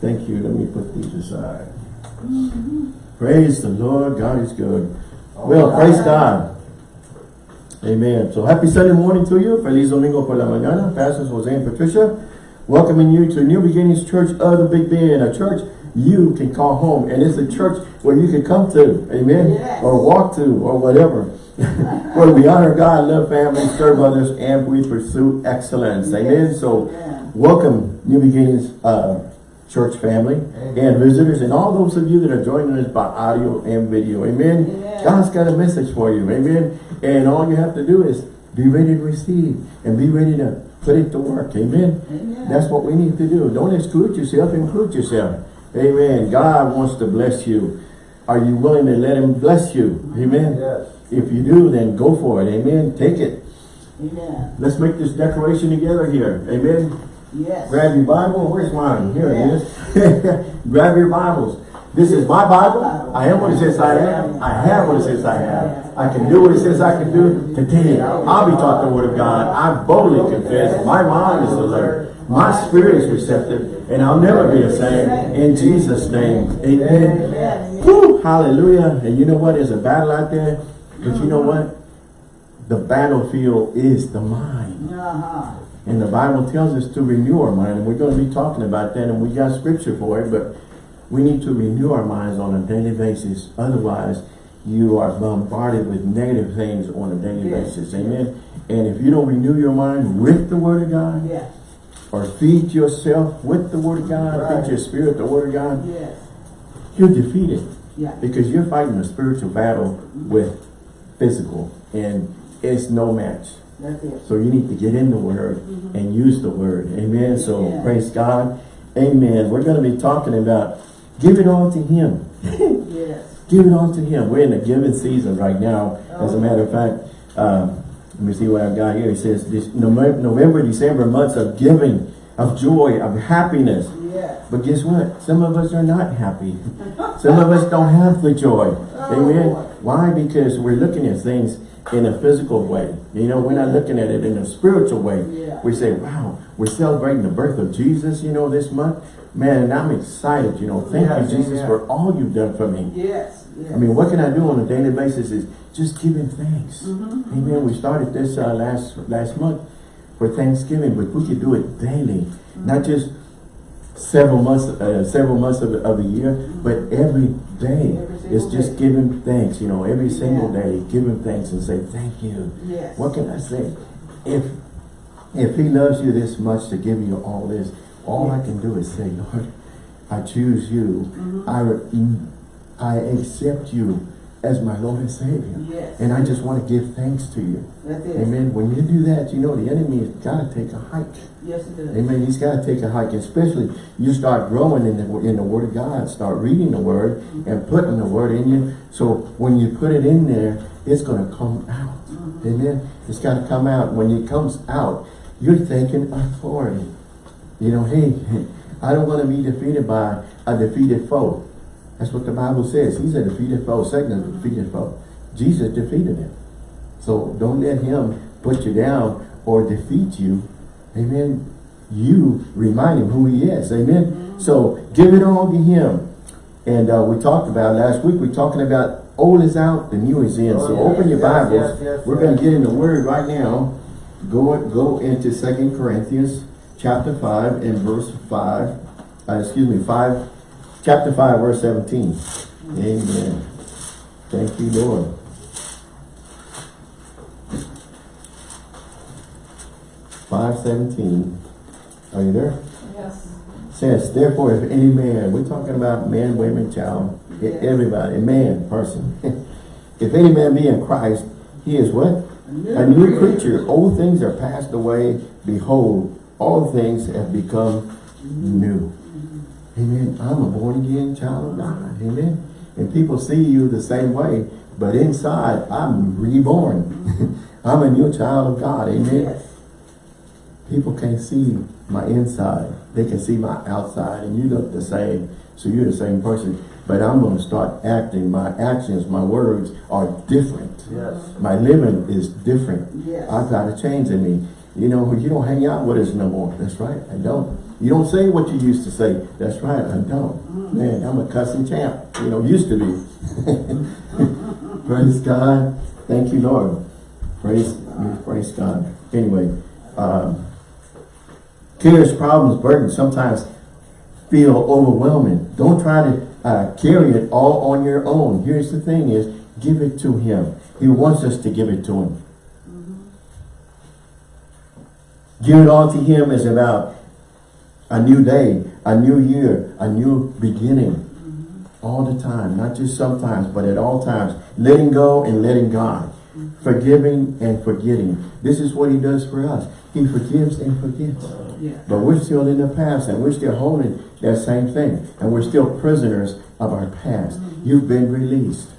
Thank you. Let me put these aside. Praise the Lord. God is good. Well, praise God. Amen. So happy Sunday morning to you. Feliz Domingo por la mañana. Pastors Jose and Patricia welcoming you to New Beginnings Church of the Big Bend, a church you can call home. And it's a church where you can come to, amen, Yes. or walk to, or whatever. where we honor God, love family, serve others, and we pursue excellence. Amen. So Yeah. welcome New Beginnings uh, church family and visitors and all those of you that are joining us by audio and video. Amen. Yeah. God's got a message for you. Amen. And all you have to do is be ready to receive and be ready to put it to work. Amen. Amen. That's what we need to do. Don't exclude yourself, include yourself. Amen. God wants to bless you. Are you willing to let him bless you? Amen. Yes. If you do, then go for it. Amen. Take it. Amen. Let's make this declaration together here. Amen. Yes. Grab your Bible. Where's mine? Here it is. Grab your Bibles. This is my Bible. I am what it says I am. I have what it says I have. I can do what it says I can do. Today, I'll be taught the Word of God. I boldly confess. My mind is alert. My spirit is receptive. And I'll never be the same. In Jesus' name. Amen. Amen. Woo, hallelujah. And you know what? There's a battle out there. But you know what? The battlefield is the mind. Uh-huh. And the Bible tells us to renew our mind. And we're going to be talking about that. And we got scripture for it. But we need to renew our minds on a daily basis. Otherwise, you are bombarded with negative things on a daily Yes. basis. Amen. And if you don't renew your mind with the Word of God, Yes. or feed yourself with the Word of God, Right. feed your spirit the Word of God, Yes. you're defeated. Yeah. Because you're fighting a spiritual battle with physical. And it's no match. So you need to get in the Word and use the Word. Amen. So Yeah. praise God. Amen. We're going to be talking about give it all to Him. Yes. Give it all to Him. We're in a giving season right now. As a matter of fact, uh, let me see what I've got here. It says this November, November, December months of giving, of joy, of happiness. Yes. But guess what? Some of us are not happy. Some of us don't have the joy. Amen. Lord. Why? Because we're looking at things in a physical way. You know, we're not looking at it in a spiritual way. Yeah. We say, wow, we're celebrating the birth of Jesus, you know, this month. Man, and I'm excited, you know. Thank Yes, you, Jesus, amen. for all you've done for me. Yes. Yes. I mean, what can I do on a daily basis is just giving thanks. Mm-hmm. Amen. We started this uh, last last month for Thanksgiving, but we could do it daily, not just several months uh, several months of, the- of the year, but every day. Every It's just day. giving thanks, you know, every single Yeah. day, giving thanks and say thank you. Yes. What can I say? If if He loves you this much to give you all this, all I can do is say, Lord, I choose you. Mm-hmm. I I accept you as my Lord and Savior. Yes. And I just want to give thanks to you. That's it. Amen. When you do that, you know the enemy has got to take a hike. Yes, it does. Amen. He's got to take a hike, especially you start growing in the in the Word of God, start reading the Word mm-hmm. and putting the Word in you. So when you put it in there, it's going to come out. Mm-hmm. Amen. It's got to come out. When it comes out, you're taking authority. You know, hey, I don't want to be defeated by a defeated foe. That's what the Bible says. He's a defeated foe. Satan is a defeated foe. Jesus defeated him. So don't let him put you down or defeat you. Amen. You remind him who he is. Amen. So give it all to him. And uh, we talked about last week, we're talking about old is out, the new is in. Oh, so yes, open your yes, Bibles. yes, we're going to get in the word right now. Go, go into Second Corinthians chapter 5 and verse 5. Uh, excuse me, 5, chapter 5, verse 17. Amen. Thank you, Lord. Five seventeen. Are you there? Yes. Says, therefore, if any man, we're talking about man, women, child, Yes. everybody, man, person. if any man be in Christ, he is what? new A new creature. Old things are passed away. Behold, all things have become new. Amen. I'm a born again child of God. Amen. And people see you the same way, but inside, I'm reborn. I'm a new child of God. Amen. Yes. People can't see my inside. They can see my outside and you look the same. So you're the same person. But I'm going to start acting. My actions, my words are different. Yes. My living is different. Yes. I've got a change in me. You know, you don't hang out with us no more. That's right. I don't. You don't say what you used to say. That's right, I don't. Man, I'm a cussing champ. You know, used to be. Praise God. Thank you, Lord. Praise, praise God. Anyway, um, cares, problems, burdens sometimes feel overwhelming. Don't try to uh, carry it all on your own. Here's the thing is, give it to him. He wants us to give it to him. Give it all to him is about a new day, a new year, a new beginning. All the time, not just sometimes, but at all times. Letting go and letting God. Forgiving and forgetting. This is what he does for us. He forgives and forgets. Yeah. But we're still in the past and we're still holding that same thing. And we're still prisoners of our past. You've been released.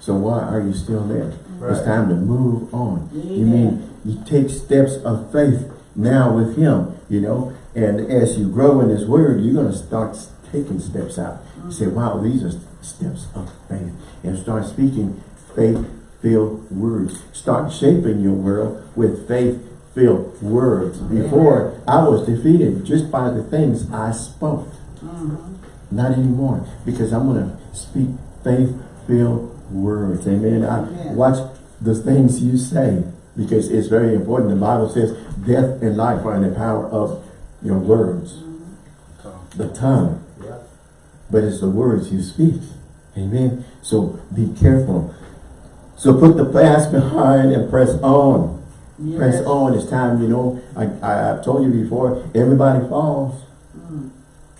So why are you still there? It's time to move on. You Amen. mean, you take steps of faith now with him, you know, and as you grow in his word, you're going to start taking steps out. You say, wow, these are steps of faith. And start speaking faith-filled words. Start shaping your world with faith-filled words. Before, I was defeated just by the things I spoke. Mm-hmm. Not anymore, because I'm going to speak faith-filled words. Amen. I Amen. watch the things you say, because it's very important. The Bible says death and life are in the power of your words, the tongue. Yeah. But it's the words you speak. Amen. So be careful. So put the past behind and press on. Press on. It's time, you know. I, I, I've told you before, everybody falls. Mm.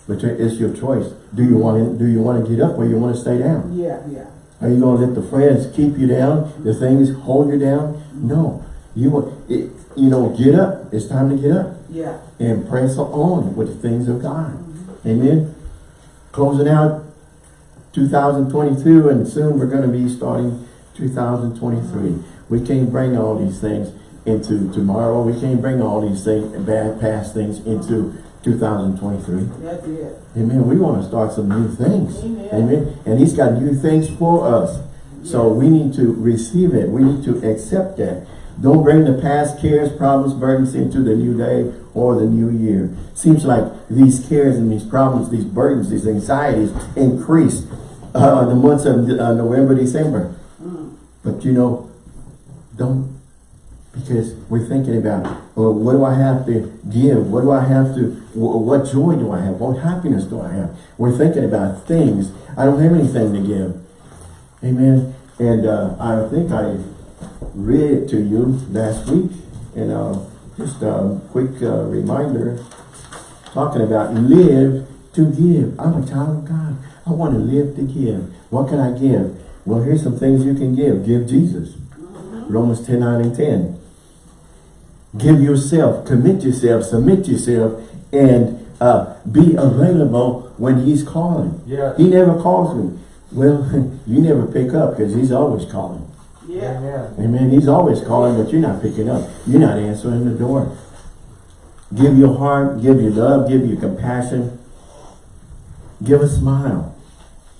But it's your choice. Do you want to, do you want to get up or you want to stay down? Yeah, yeah. Are you going to let the friends keep you down? The things hold you down? No. You want, it, you know, get up. It's time to get up Yeah. and press on with the things of God. Mm-hmm. Amen. Closing out 2022 and soon we're going to be starting 2023. Mm-hmm. We can't bring all these things into tomorrow. We can't bring all these things, bad past things into 2023. That's it. Amen. We want to start some new things. Amen. Amen. And he's got new things for us. So we need to receive it. We need to accept that. Don't bring the past cares, problems, burdens into the new day or the new year. Seems like these cares and these problems, these burdens, these anxieties increase uh, the months of uh, November, December. But you know, don't because we're thinking about, well, what do I have to give? What do I have to, what joy do I have? What happiness do I have? We're thinking about things. I don't have anything to give. Amen. And uh, I think I read to you last week. And uh, just a quick uh, reminder, talking about live to give. I'm a child of God. I want to live to give. What can I give? Well, here's some things you can give. Give Jesus. Romans 10, 9 and 10. Give yourself, commit yourself, submit yourself, and uh, be available when he's calling. Yes. He never calls me. Well, you never pick up because he's always calling. Yeah. Amen. Amen. He's always calling, but you're not picking up. You're not answering the door. Give your heart, give your love, give your compassion. Give a smile.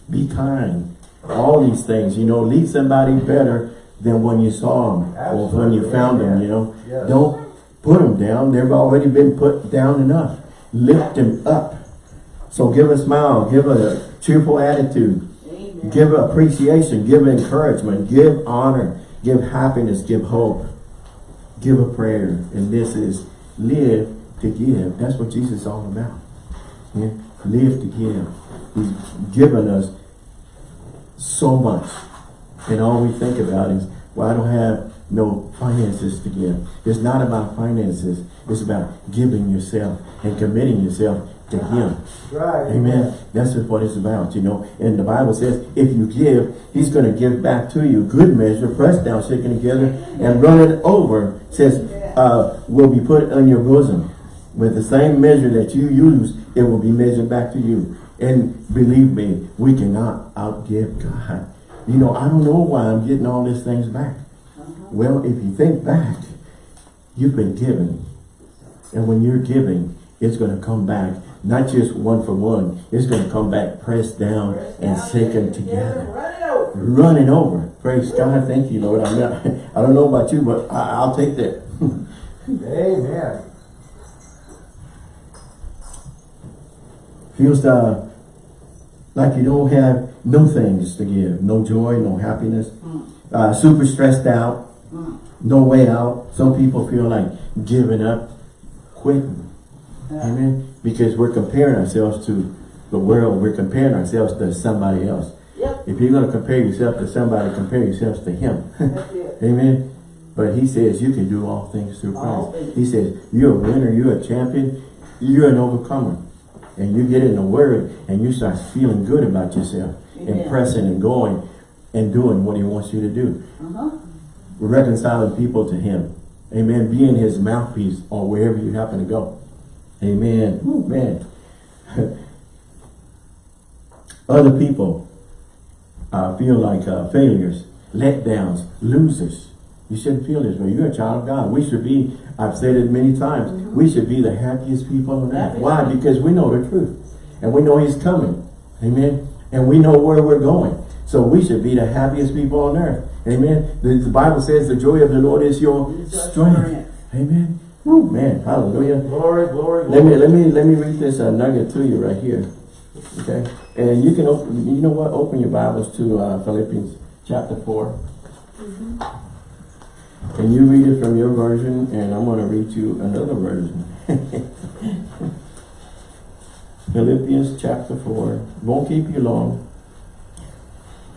Be kind. All these things, you know, leave somebody better than when you saw them or when you Absolutely. found them, you know. Yes. Don't put them down. They've already been put down enough. Lift them up. So give a smile, give a cheerful attitude. Give appreciation, give encouragement, give honor, give happiness, give hope, give a prayer. And this is live to give. That's what Jesus is all about. Yeah? Live to give. He's given us so much. And all we think about is, well, I don't have no finances to give. It's not about finances. It's about giving yourself and committing yourself to Him. Right. Amen. That's what it's about, you know. And the Bible says, if you give, he's going to give back to you. Good measure, pressed down, shaken together, and running over, says, uh, will be put on your bosom. With the same measure that you use, it will be measured back to you. And believe me, we cannot outgive God. You know, I don't know why I'm getting all these things back. Well, if you think back, you've been given. And when you're giving, it's going to come back, not just one for one. It's going to come back pressed down and shaken together. Run it over. Running over. Praise God. Thank you, Lord. I'm not, I don't know about you, but I, I'll take that. Amen. Feels uh, like you don't have no things to give. No joy, no happiness. Uh, super stressed out. No way out. Some people feel like giving up, quitting. Amen. Because we're comparing ourselves to the world. We're comparing ourselves to somebody else. Yep. If you're going to compare yourself to somebody, compare yourselves to him. Amen. But he says you can do all things through Christ. things. He says you're a winner, you're a champion, you're an overcomer. And you get in the word and you start feeling good about yourself and pressing and going and doing what he wants you to do. Uh-huh. Reconciling people to him. Amen. Being his mouthpiece or wherever you happen to go. Amen. Woo, man. Other people uh, feel like uh, failures, letdowns, losers. You shouldn't feel this way. You're a child of God. We should be, I've said it many times, we should be the happiest people on earth. Why? Because we know the truth. And we know he's coming. Amen. And we know where we're going. So we should be the happiest people on earth. Amen. The, the Bible says the joy of the Lord is your Is your strength. strength. Amen. Woo, man. Hallelujah. Glory, glory, glory. Let me glory. let me let me read this uh, nugget to you right here. Okay, and you can open. You know what? Open your Bibles to uh, Philippians chapter 4 And you read it from your version, and I'm going to read you another version. Philippians chapter four won't keep you long.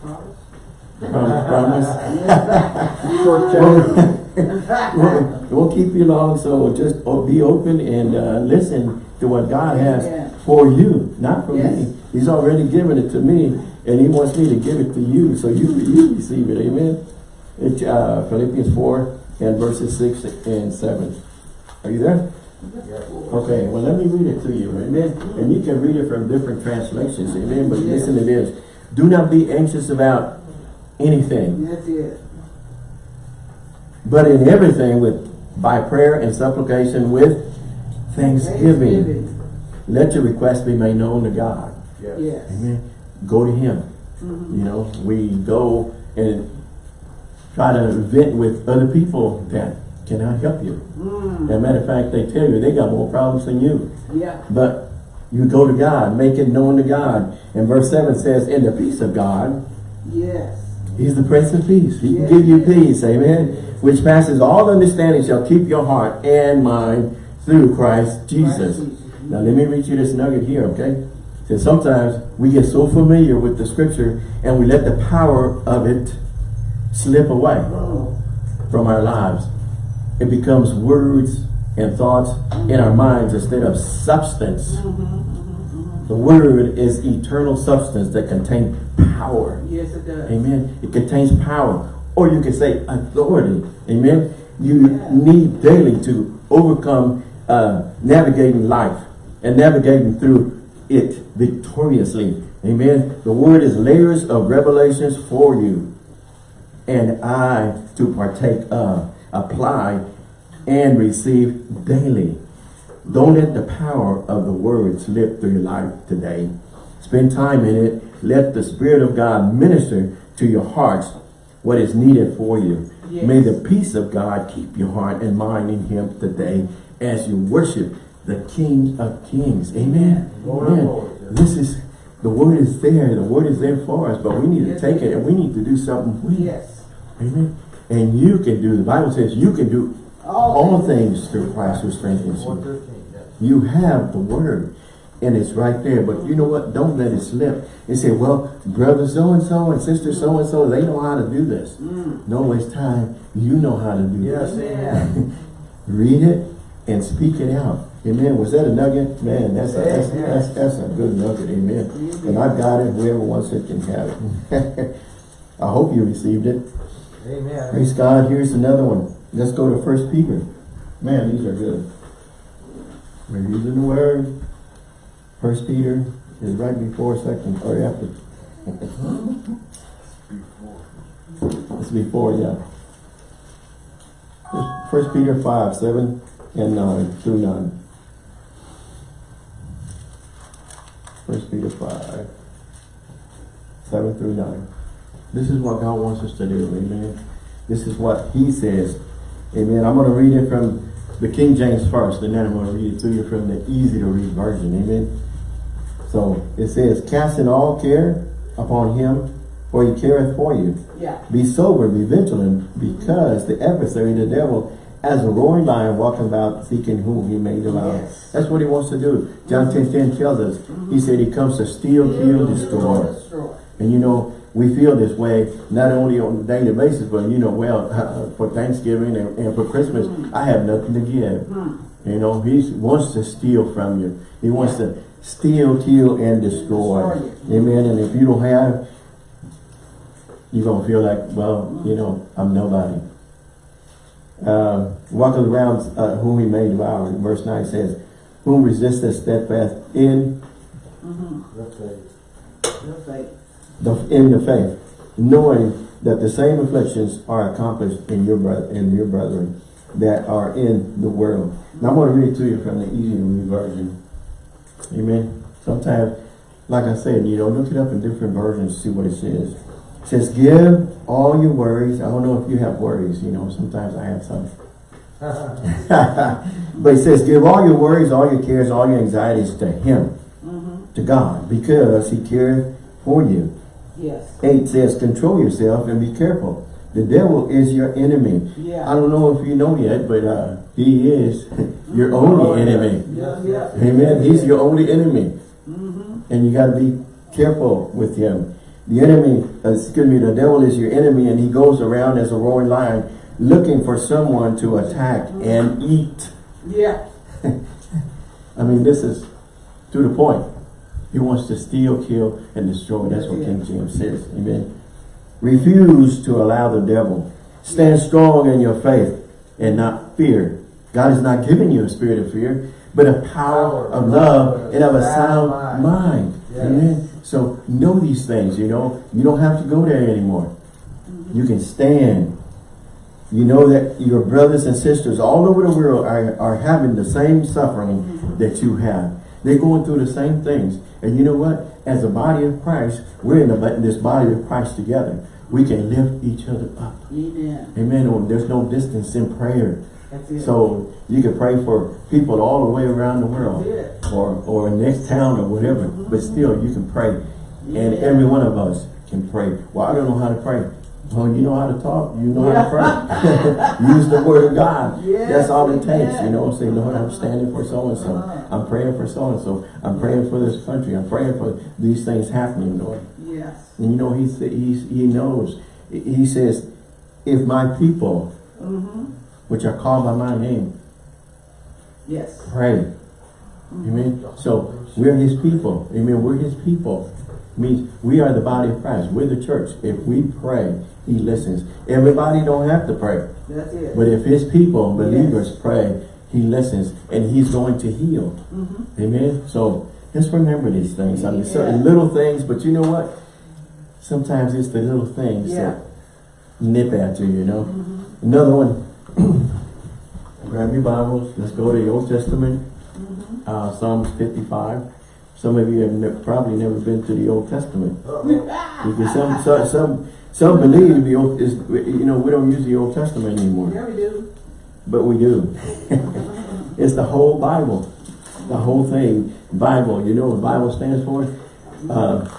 Promise. Prom- promise. Short chapter. won't, won't keep you long, so just be open and uh, listen to what God has Yeah. for you, not for Yes. me. He's already given it to me, and He wants me to give it to you, so you, you receive it. Amen. It's uh, Philippians 4 and verses 6 and 7. Are you there? Okay, well let me read it to you, amen. And you can read it from different translations, amen. But listen to this. Do not be anxious about anything. That's it. But in everything with by prayer and supplication with thanksgiving. Let your requests be made known to God. Yes. Yes. Amen. Go to him. Mhm. You know, we go and try to vent with other people that cannot help you. Mm. As a matter of fact, they tell you they got more problems than you. Yeah. But you go to God, make it known to God. And verse 7 says, in the peace of God, Yes. He's the Prince of Peace. He Yes, can give you peace. Amen. Which passes all understanding shall keep your heart and mind through Christ Jesus. Now let me read you this nugget here, okay? Because sometimes we get so familiar with the scripture and we let the power of it slip away from our lives. It becomes words and thoughts in our minds instead of substance. Mm-hmm, mm-hmm, mm-hmm, the word is eternal substance that contains power. Yes, it does. Amen. It contains power. Or you can say authority. Amen. You need daily to overcome uh, navigating life and navigating through it victoriously. Amen. The word is layers of revelations for you and I to partake of, apply, and receive daily. Don't let the power of the word slip through your life today. Spend time in it. Let the Spirit of God minister to your hearts what is needed for you. Yes. May the peace of God keep your heart and mind in Him today as you worship the King of Kings. Amen. Lord Amen. Lords, yes. This is, the word is there. The word is there for us, but we need to take it and we need to do something with it. Yes. Amen. And you can do, the Bible says you can do All all things through Christ who strengthens you. You have the word and it's right there. But you know what? Don't let it slip. And say, well, brother so-and-so and sister so-and-so, they know how to do this. Mm. No it's time. You know how to do Yes, this. amen. Read it and speak it out. Amen. Was that a nugget? Man, that's a, that's, that's, that's a good nugget. Amen. And I've got it. Whoever wants it can have it. I hope you received it. Amen. Praise God. Here's another one. Let's go to First Peter. Man, these are good. We're using the word. First Peter is right before second or after. It's before, yeah. First Peter five, seven and nine through nine. First Peter five, seven through nine. This is what God wants us to do, amen. This is what he says. Amen. I'm going to read it from the King James first, and then I'm going to read it to you from the easy to read version. Amen. So it says, casting all care upon him, for he careth for you. Yeah. Be sober, be vigilant, because the adversary, the devil, as a roaring lion, walking about seeking whom he may devour. Yes. That's what he wants to do. John 10, 10 tells us, he said he comes to steal, kill, destroy. Destroy. And you know, we feel this way, not only on a daily basis, but you know, well, for Thanksgiving and, and for Christmas, I have nothing to give. Hmm. You know, he wants to steal from you. He wants to steal, kill, and destroy. Destroy Amen. And if you don't have, you're going to feel like, well, you know, I'm nobody. Uh, walking around uh, whom he may devour. Verse 9 says, whom resisteth steadfast in That's it. Your faith. The in the faith, knowing that the same afflictions are accomplished in your brother in your brethren that are in the world. Now I'm going to read to you from the easy to read version. Amen. Sometimes, like I said, you know, look it up in different versions, see what it says. It says, give all your worries. I don't know if you have worries, you know, sometimes I have some. but it says, give all your worries, all your cares, all your anxieties to him, Mm-hmm. to God, because he careth for you. Yes. 8 says, control yourself and be careful. The devil is your enemy. I don't know if you know yet, but uh, he is your only enemy. Yeah, yeah. Amen. He's your only enemy. Mm-hmm. And you got to be careful with him. The enemy, uh, excuse me, the devil is your enemy and he goes around as a roaring lion looking for someone to attack and eat. Yeah. I mean, this is to the point. He wants to steal, kill, and destroy. That's what King James says. Amen. Refuse to allow the devil. Stand strong in your faith and not fear. God has not given you a spirit of fear, but a power of love and of a sound mind. Amen. So know these things, you know. You don't have to go there anymore. You can stand. You know that your brothers and sisters all over the world are, are having the same suffering that you have. They're going through the same things. And you know what? As a body of Christ, we're in, the, in this body of Christ together. We can lift each other up. Amen. Amen. Oh, there's no distance in prayer. So you can pray for people all the way around the world or, or next town or whatever. But still, you can pray. And every one of us can pray. Well, I don't know how to pray. Well, you know how to talk. You know how to pray. Use the word of God. Yes, That's all it takes. You know, say, Lord, I'm standing for so-and-so. Uh-huh. I'm praying for so-and-so. I'm praying for this country. I'm praying for these things happening, Lord. Yes. And you know, he, he's, he knows. He says, if my people, Mm-hmm. which are called by my name, Yes. pray. Amen. So we're his people. Amen. We're his people. Means we are the body of Christ. We're the church. If we pray, he listens. Everybody don't have to pray. That's it. But if his people, believers, pray, he listens and he's going to heal. Mm-hmm. Amen. So just remember these things. I mean, Yeah. certain little things, but you know what? Sometimes it's the little things Yeah. that nip at you, you know. Mm-hmm. Another one. Grab your Bibles. Let's go to the Old Testament. Mm-hmm. Uh, Psalms 55. Some of you have ne probably never been to the Old Testament. Uh-oh. Because some, some, some, some believe the Old, is, you know, we don't use the Old Testament anymore. Yeah, we do. But we do. it's the whole Bible. The whole thing. Bible. You know what Bible stands for? Uh,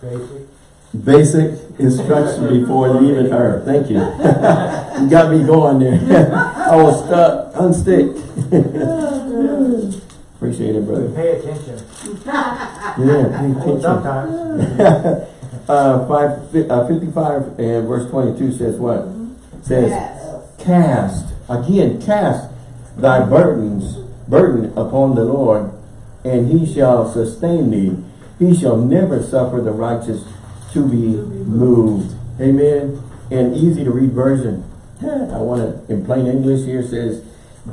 Basic. basic instruction before leaving earth. Thank you. you got me going there. I was stuck. Unstick. Appreciate it, brother. Pay attention. Yeah, pay attention. Sometimes. Uh, five, uh, 55 and verse 22 says what? Says, Yes. cast, again, cast thy burdens, burden upon the Lord, and he shall sustain thee. He shall never suffer the righteous to be moved. Amen. And easy to read version. I want to, in plain English here says,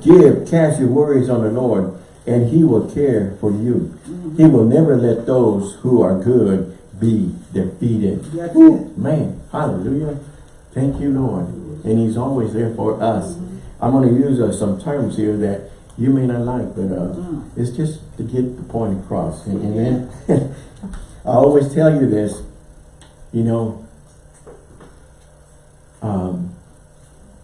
give, cast your worries on the Lord, and he will care for you. He will never let those who are good be defeated. That's it. man, hallelujah. Thank you, Lord. And he's always there for us. I'm going to use uh, some terms here that you may not like, but uh, Mm. it's just to get the point across. Amen. I always tell you this, you know, um,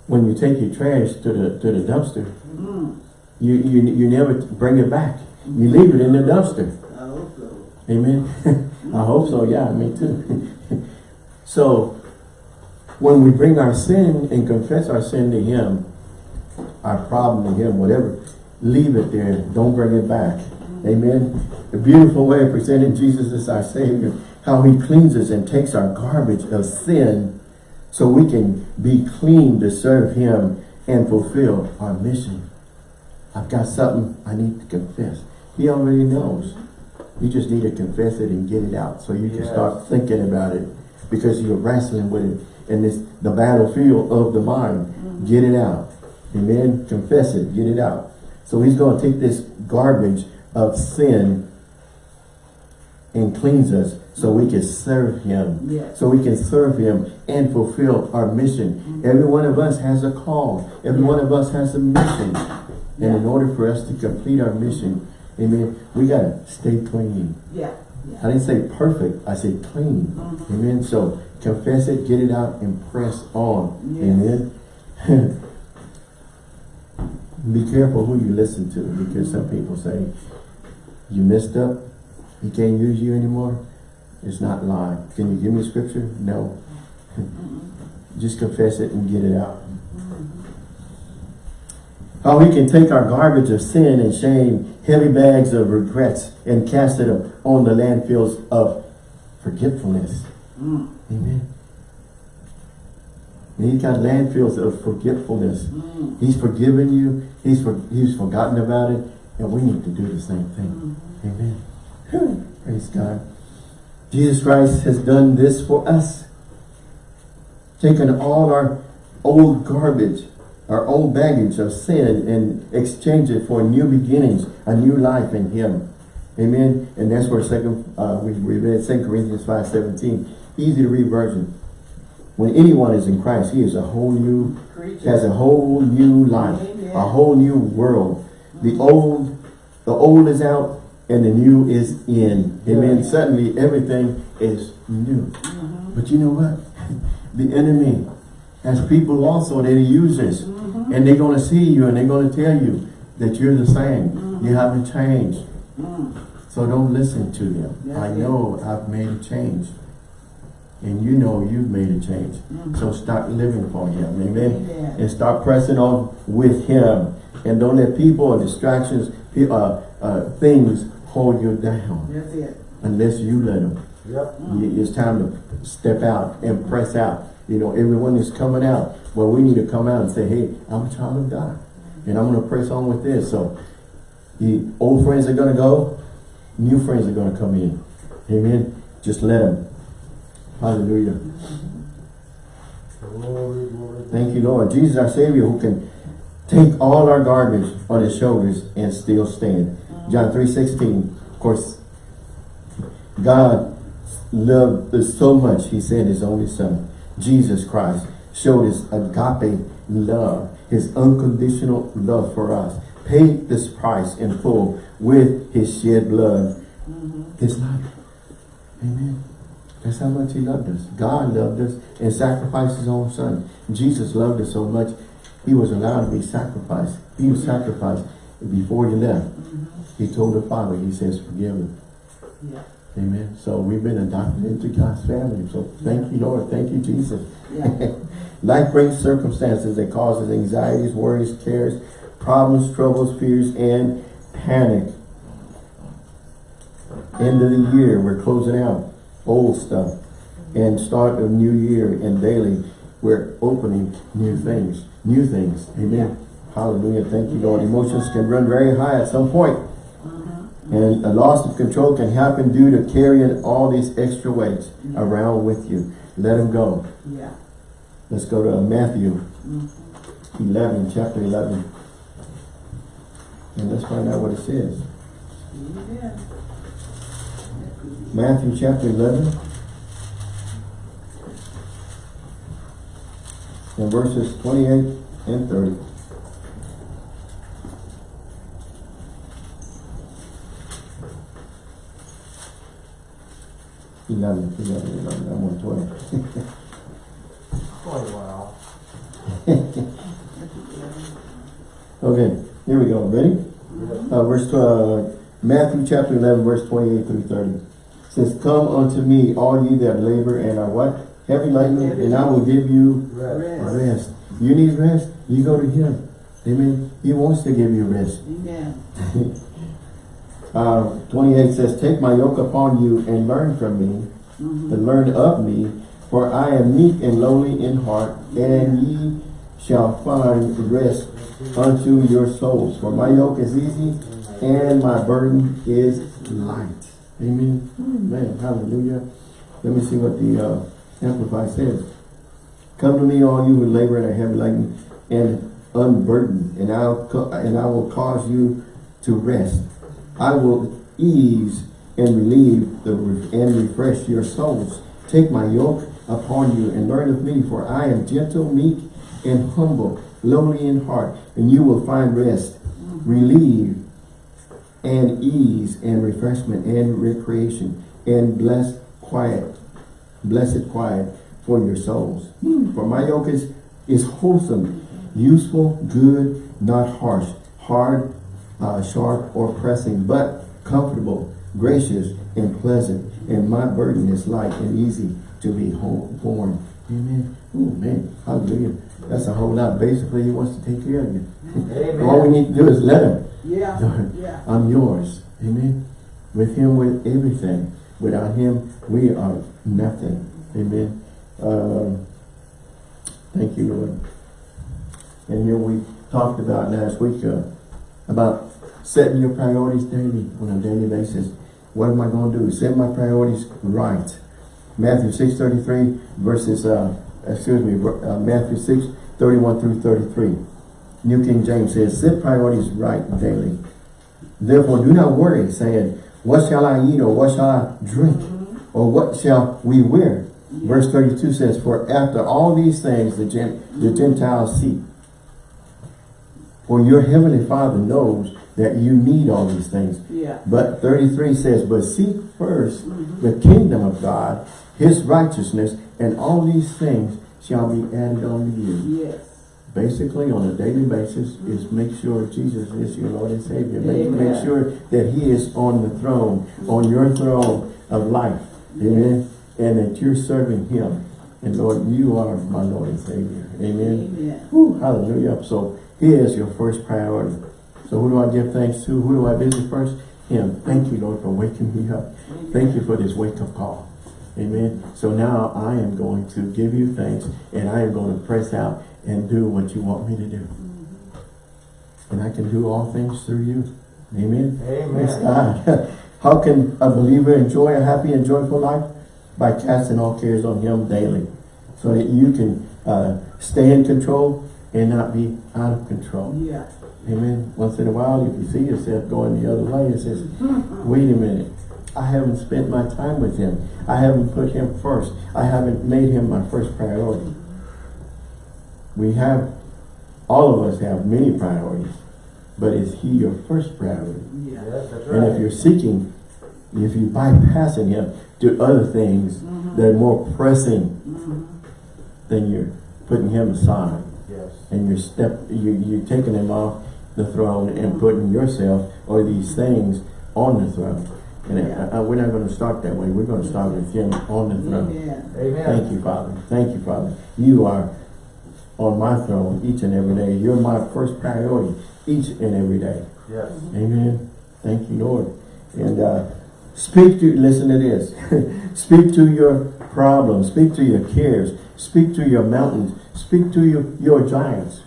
when you take your trash to the to the dumpster, Mm. you, you you never bring it back. You leave it in the dumpster. So. Amen. I hope so. Yeah, me too. so when we bring our sin and confess our sin to him, our problem to him, whatever, leave it there. Don't bring it back. Amen. The beautiful way of presenting Jesus as our Savior, how he cleanses and takes our garbage of sin so we can be clean to serve him and fulfill our mission. I've got something I need to confess. He already knows. You just need to confess it and get it out so you can Yes. start thinking about it because you're wrestling with it and it's the battlefield of the mind. Mm-hmm. Get it out. Amen. Confess it. Get it out. So he's going to take this garbage of sin and cleanse us so we can serve him. Yes. So we can serve him and fulfill our mission. Mm-hmm. Every one of us has a call. Every one of us has a mission. And in order for us to complete our mission, amen, we got to stay clean. Yeah. I didn't say perfect, I said clean. Mm-hmm. Amen. So confess it, get it out, and press on. Yes. Amen. Be careful who you listen to because some people say, you messed up, he can't use you anymore. It's not lying. Can you give me a scripture? No. Mm-hmm. Just confess it and get it out. How we can take our garbage of sin and shame, heavy bags of regrets, and cast it on the landfills of forgetfulness. Mm. Amen. And he's got landfills of forgetfulness. Mm. He's forgiven you. He's for, he's forgotten about it. And we need to do the same thing. Amen. Whew. Praise God. Jesus Christ has done this for us. Taken all our old garbage, our old baggage of sin and exchange it for new beginnings, a new life in Him. Amen. And that's where second uh, we, we read 2 Corinthians 5 17. Easy to read version. When anyone is in Christ, he is a whole new Creature. has a whole new life, Amen. a whole new world. The old, the old is out and the new is in. Amen. Yeah. Suddenly everything is new. But you know what? The enemy has people also that he uses. And they're going to see you and they're going to tell you that you're the same. You haven't changed. Mm. So don't listen to them. That's I it. know I've made a change. And you know you've made a change. So start living for him. Amen. Amen. And start pressing on with him. And don't let people and distractions, uh, uh, things hold you down. That's it. Unless you let them. Yep. Y- It's time to step out and press out. You know, everyone is coming out. Well, we need to come out and say, hey, I'm a child of God. And I'm going to press on with this. So, the old friends are going to go. New friends are going to come in. Amen. Just let them. Hallelujah. Glory, glory. Thank you, Lord. Jesus, our Savior, who can take all our garbage on his shoulders and still stand. John 3, 16. Of course, God loved us so much, he sent his only son, Jesus Christ, showed his agape love, his unconditional love for us, paid this price in full with his shed blood, mm-hmm. his life. Amen. That's how much he loved us. God loved us and sacrificed his own son. Jesus loved us so much, he was allowed to be sacrificed. He was mm-hmm. sacrificed before he left. Mm-hmm. He told the Father, he says, forgive him. Yeah. Amen. So we've been adopted into God's family. So thank you, Lord. Thank you, Jesus. Yeah. Life brings circumstances that causes anxieties, worries, cares, problems, troubles, fears, and panic. End of the year, we're closing out old stuff and start a new year and daily we're opening new things, new things. Amen. Hallelujah. Thank you, Lord. Emotions can run very high at some point. And a loss of control can happen due to carrying all these extra weights around with you. Let them go. Yeah. Let's go to Matthew mm-hmm. 11, chapter 11. And let's find out what it says. Amen. Matthew chapter 11. And verses 28 and 30. Eleven, eleven, eleven, I'm on twelve. Quite a while. Okay, here we go. Ready? Uh, verse, uh, Matthew chapter 11, verse 28 through 30. says, Come unto me, all ye that labor and are what? Heavy laden, and I will give you Rest. Rest. rest. You need rest, you go to him. Amen. He wants to give you rest. Amen. Uh, 28 says, Take my yoke upon you and learn from me, Mhm. and learn of me, for I am meek and lowly in heart, and ye shall find rest unto your souls. For my yoke is easy, and my burden is light. Amen. Amen. Hallelujah. Let me see what the uh, Amplified says. Come to me, all you who labor and are heavy laden and unburdened, and I'll and I will cause you to rest. I will ease and relieve the and refresh your souls. Take my yoke upon you and learn of me, for I am gentle, meek, and humble, lowly in heart, and you will find rest, relief, and ease, and refreshment, and recreation, and blessed quiet, blessed quiet for your souls. Hmm. For my yoke is, is wholesome, useful, good, not harsh, hard, uh, sharp, or pressing, but comfortable, gracious, and pleasant. And my burden is light and easy to be borne. Amen. Oh man, hallelujah. That's a whole lot. Basically, he wants to take care of you. All we need to do is let him. Yeah. Lord, Yeah. I'm yours. Amen. With him, with everything. Without him, we are nothing. Amen. Um, thank you, Lord. And here we talked about last week uh, about setting your priorities daily on a daily basis. What am I going to do? Set my priorities right. Matthew 6.33 verses, uh, excuse me, uh, Matthew 6, 31 through 33. New King James says, set priorities right daily. Therefore, do not worry, saying, what shall I eat, or what shall I drink, or what shall we wear? Verse 32 says, for after all these things the, the Gentiles seek. For your heavenly Father knows that you need all these things. Yeah. But 33 says, but seek first mm-hmm. the kingdom of God, his righteousness, and all these things shall be added unto you. Yes. Basically, on a daily basis, is make sure Jesus is your Lord and Savior. Make, make sure that he is on the throne, on your throne of life. Amen. And that you're serving him. And Lord, you are my Lord and Savior. Amen. Amen. Whew, hallelujah. So he is your first priority. So who do I give thanks to? Who do I visit first? Him. Thank you, Lord, for waking me up. Thank you for this wake-up call. Amen. So now I am going to give you thanks and I am going to press out and do what you want me to do. And I can do all things through you. Amen. Amen. God. How can a believer enjoy a happy and joyful life? By casting all cares on him daily. So that you can uh, stay in control and not be out of control. Yeah. Amen. Once in a while, if you see yourself going the other way, it says, wait a minute. I haven't spent my time with him. I haven't put him first. I haven't made him my first priority. We have, all of us have many priorities, but is he your first priority? Yeah. That's And if you're seeking, if you're bypassing him to other things mm-hmm. that are more pressing, mm-hmm. then you're putting him aside. And you're step you you're taking him off the throne and putting yourself or these things on the throne. And Yeah. I, I, we're not going to start that way. We're going to start with him on the throne. Amen. Amen. Thank you, Father. Thank you, Father. You are on my throne each and every day. You're my first priority each and every day. Yes. Amen. Thank you, Lord. And uh, speak to, listen to this. speak to your problems. Speak to your cares. Speak to your mountains. Speak to your, your giants.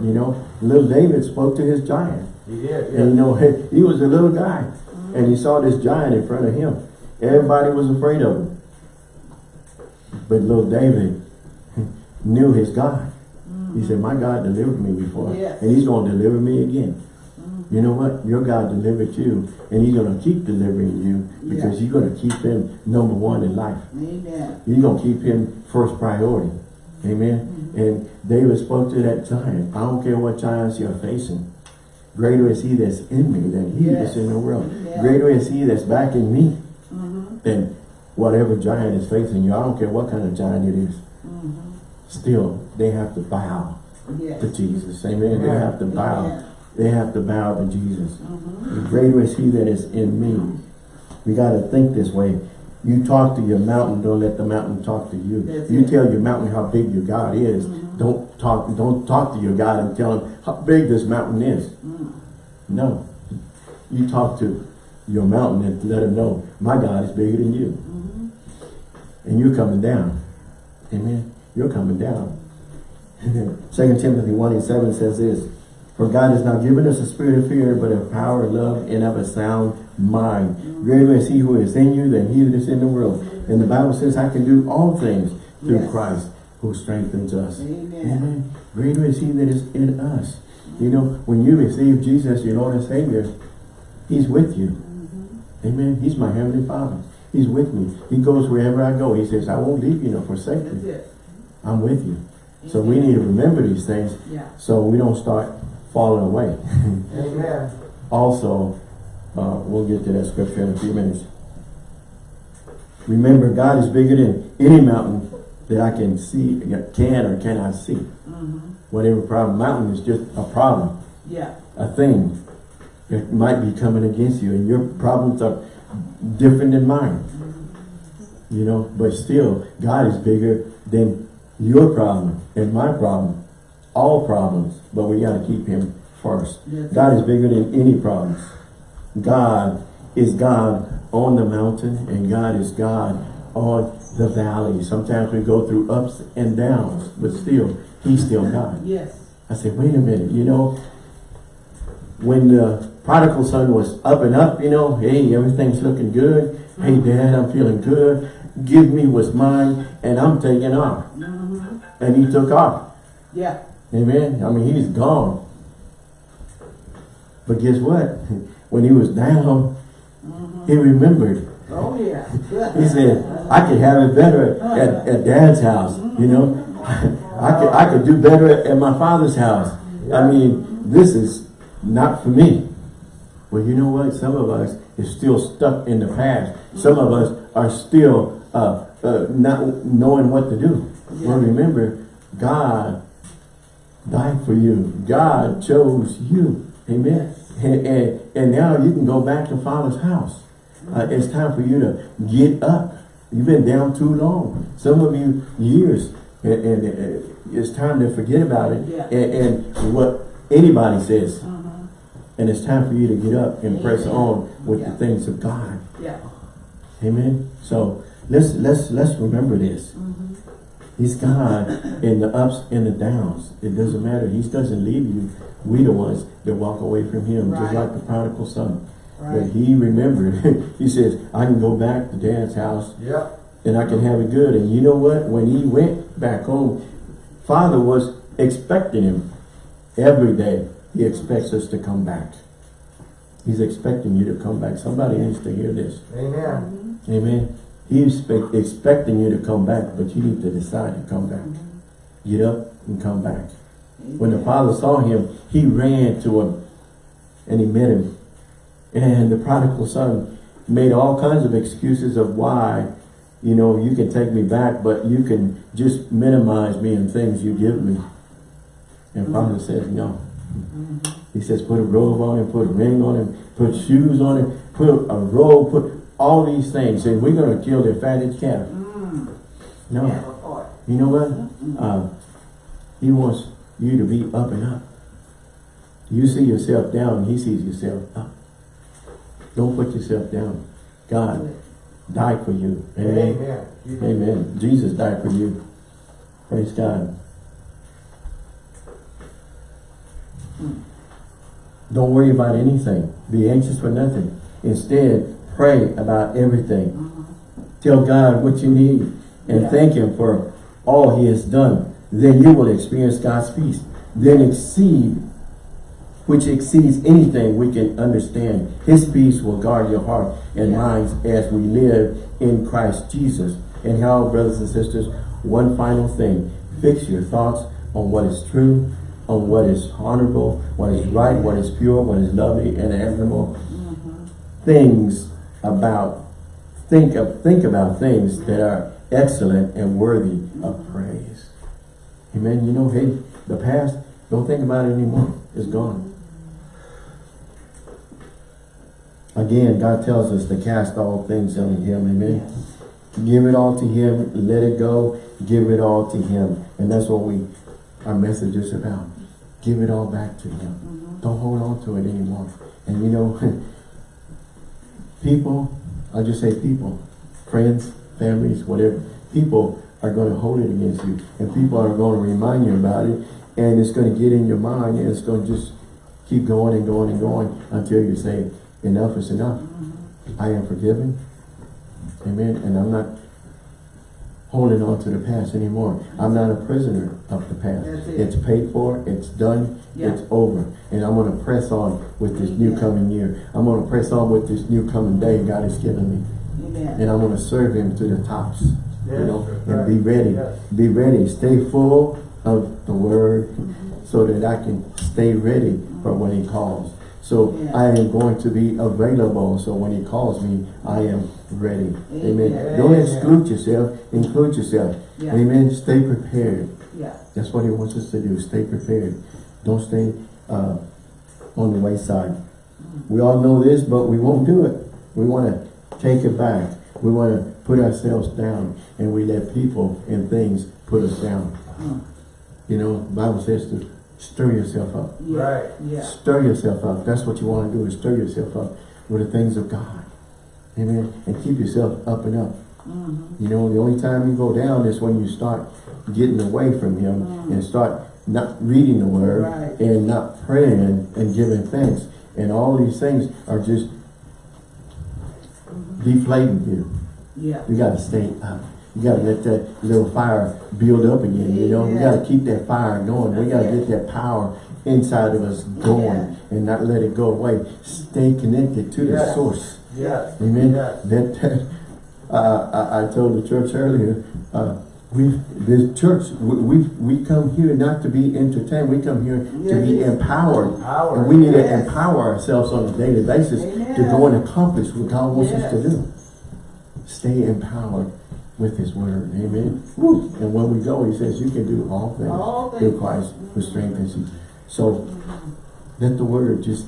You know, little David spoke to his giant. He did, And you know, he was a little guy. And he saw this giant in front of him. Everybody was afraid of him. But little David knew his God. He said, my God delivered me before. Yes. And he's going to deliver me again. You know what? Your God delivered you. And he's going to keep delivering you. Because Yeah. you're going to keep him number one in life. Amen. You're going to keep him first priority. Amen. And David spoke to that giant. I don't care what giants you're facing. Greater is he that's in me than he Yes. that's in the world. Yeah. Greater is he that's backing me Mm-hmm. than whatever giant is facing you. I don't care what kind of giant it is. Mm-hmm. Still, they have to bow Yes. to Jesus. Amen. They have to bow. Amen. They have to bow to Jesus. Mm-hmm. Greater is he that is in me We got to think this way. You talk to your mountain, don't let the mountain talk to you. That's you it. tell your mountain how big your God is. Mhm. Don't talk. Don't talk to your God and tell him how big this mountain is. Mm. No. You talk to your mountain and let him know my God is bigger than you, Mhm. and you're coming down. Amen. You're coming down. Second Timothy one and seven says this: For God has not given us a spirit of fear, but of power, love, and of a sound mind. Greater is He who is in you than he that is in the world. And the Bible says, I can do all things through Yes. Christ who strengthens us. Amen. Amen. Greater is He that is in us. You know, when you receive Jesus, your Lord and Savior, He's with you. Mhm. Amen. He's my Heavenly Father. He's with me. He goes wherever I go. He says, I won't leave you nor forsake you. I'm with you. So we need to remember these things Yeah. so we don't start falling away. Amen. also, uh, we'll get to that scripture in a few minutes. Remember, God is bigger than any mountain that I can see, can or cannot see. Mhm. Whatever problem, mountain is just a problem. Yeah. a thing that might be coming against you and your problems are different than mine you know but still God is bigger than your problem and my problem all problems but we got to keep him first That's God is bigger than any problems God is God on the mountain and God is God on the valley sometimes we go through ups and downs but still he's still God Yes. I said, wait a minute, you know, when the prodigal son was up and up, you know, hey, everything's looking good. Hey, dad, I'm feeling good. Give me what's mine, and I'm taking off. Mhm. And he took off. Yeah. Amen. I mean, he's gone. But guess what? When he was down, Mhm. he remembered. Oh yeah. He said, I could have it better at, at dad's house, you know. I could, I could do better at, my father's house. I mean, this is not for me. Well, you know what? Some of us is still stuck in the past. Some of us are still uh, uh, not knowing what to do. Well, remember, God died for you. God chose you. Amen. And, and, and now you can go back to Father's house. Uh, it's time for you to get up. You've been down too long. Some of you years. And, and, uh, it's time to forget about it. Yeah. And, and what anybody says. Mhm. And it's time for you to get up and press on with Yeah. the things of God. Yeah. Amen. So let's let's let's remember this. Mhm. He's God in the ups and the downs. It doesn't matter. He doesn't leave you. We the ones that walk away from him, just like the prodigal son. But Right. he remembered. he says, I can go back to dad's house Yep. and I can have it good. And you know what? When he went back home, father was expecting him every day. He expects us to come back. He's expecting you to come back. Somebody needs to hear this. Amen. Amen. He's expecting you to come back, but you need to decide to come back. Mm-hmm. Get up and come back. When the father saw him, he ran to him and he met him. And the prodigal son made all kinds of excuses of why, you know, you can take me back, but you can just minimize me and things you give me. And father says, no. He says, put a robe on him, put a ring on him, put shoes on him, put a robe, put all these things. And we're going to kill their fatted calf. Mm. No. You know what? Mhm. Uh, he wants you to be up and up. You see yourself down, he sees yourself up. Don't put yourself down. God died for you. Amen. Amen. Amen. Jesus died for you. Praise God. Don't worry about anything. Be anxious for nothing. Instead, pray about everything. Mhm. Tell God what you need and Yeah. thank Him for all He has done. Then you will experience God's peace. Then exceed, which exceeds anything we can understand. His peace will guard your heart and Yeah. minds as we live in Christ Jesus. And how, brothers and sisters, one final thing. Fix your thoughts on what is true, on what is honorable, what is right, what is pure, what is lovely and admirable Mhm. things about think of think about things that are excellent and worthy of praise. Amen. You know, hey, the past, don't think about it anymore. It's gone. again, God tells us to cast all things on him, amen? Yes. Give it all to him, let it go, give it all to him. And that's what we, our message is about. Give it all back to him. Mhm. Don't hold on to it anymore. And you know, people, I'll just say people, friends, families, whatever, people are going to hold it against you. And people are going to remind you about it. And it's going to get in your mind and it's going to just keep going and going and going until you say, enough is enough. I am forgiven. Amen. And I'm not holding on to the past anymore. I'm not a prisoner of the past. It. It's paid for, it's done, Yeah. it's over. And I'm going to press on with this new Yeah. coming year. I'm going to press on with this new coming day God has given me. Amen. And I'm going to serve him to the tops. Yes, you know, that's and be ready. Yes. Be ready. Stay full of the word so that I can stay ready for when he calls. So Yeah. I am going to be available. So when he calls me, I am ready. Amen. Amen. Don't exclude yourself. Include yourself. Yeah. Amen. Stay prepared. Yeah. That's what he wants us to do. Stay prepared. Don't stay uh, on the wayside. We all know this, but we won't do it. We want to take it back. We want to put ourselves down and we let people and things put us down. Mm. You know, Bible says to stir yourself up. Yeah. Right. Yeah. Stir yourself up. That's what you want to do is stir yourself up with the things of God. Amen. And keep yourself up and up. Mhm. You know, the only time you go down is when you start getting away from Him and start not reading the Word Right. and not praying and giving thanks. And all these things are just deflating you. Yeah. You got to stay up. You got to let that little fire build up again. You know, we got to keep that fire going. We got to get that power inside of us going Yeah. and not let it go away. Stay connected to the source. Yes. Amen. Yes. That, uh, I, I told the church earlier, uh, we the church we, we we come here not to be entertained. We come here to be Yes. empowered, and we need to empower ourselves on a daily basis to go and accomplish what God wants us to Yes. do. Stay empowered with His Word. Amen. Woo. And when we go, He says, "You can do all things All through. Christ who strengthens you." So let the Word just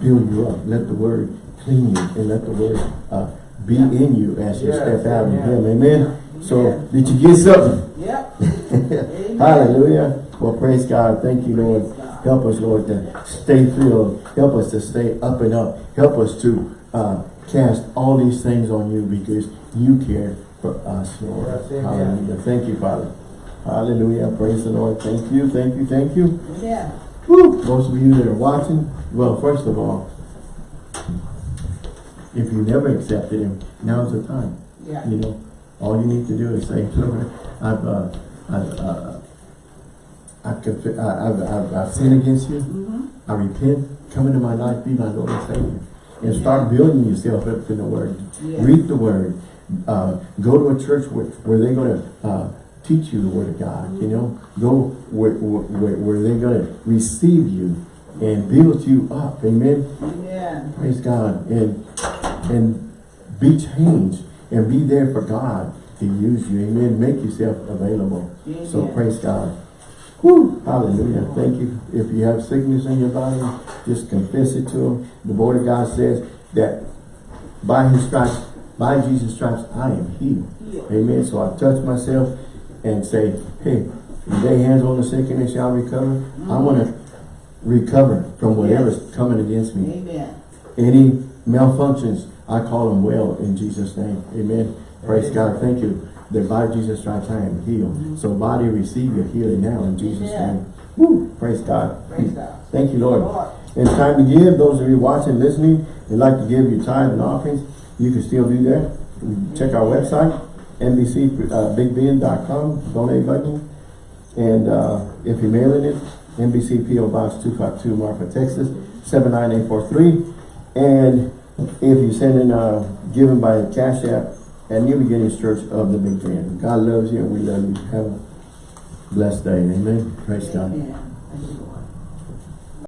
build you up. Let the Word clean you, and let the Word uh, be in you as you Yes, step out in. Him. Amen. So Amen. did you get something? Yep. Hallelujah. Well, praise God. Thank you, Lord. Help us, Lord, to stay filled. Help us to stay up and up. Help us to uh, cast all these things on you because you care for us, Lord. Yes. Hallelujah. Thank you, Father. Hallelujah. Praise the Lord. Thank you. Thank you. Thank you. Yeah. Woo. Those of you that are watching, well, first of all, if you never accepted Him, now's the time. Yeah. You know, all you need to do is say, Lord, I've, uh, I've, uh, I've, I- I've, I've, I've sinned against you. Mhm. I repent. Come into my life, be my Lord and Savior. And start building yourself up in the Word. Yeah. Read the Word. Uh, go to a church where, where they're going to uh, teach you the Word of God. You know, go where, where, where they're going to receive you and build you up. Amen. Amen. Praise God. And and be changed and be there for God to use you. Amen. Make yourself available. So praise God. Whew. Hallelujah. Thank you. If you have sickness in your body, just confess it to him. The word of God says that by his stripes, by Jesus' stripes, I am healed. Healed. Amen. So I touch myself and say, hey, lay hands on the sick and they shall recover. I mm-hmm. want to recover from whatever's coming against me. Amen. Any malfunctions, I call them well in Jesus' name. Amen. Praise God. Thank you. That by Jesus' stripes I am healed. So body receive your healing now in Jesus' Amen. name. Woo. Praise God. Praise God. Thank you, Lord. Lord. It's time to give. Those of you watching, listening, you'd like to give your tithe and offerings, you can still do that. Check our website, nbcbigbend.com, donate button. And uh, if you're mailing it, NBC PO Box 252, Marfa, Texas, 79843. And if you're sending uh, giving by Cash App at New Beginnings Church of the Big Bend. God loves you and we love you. Have a blessed day. Amen. Praise God.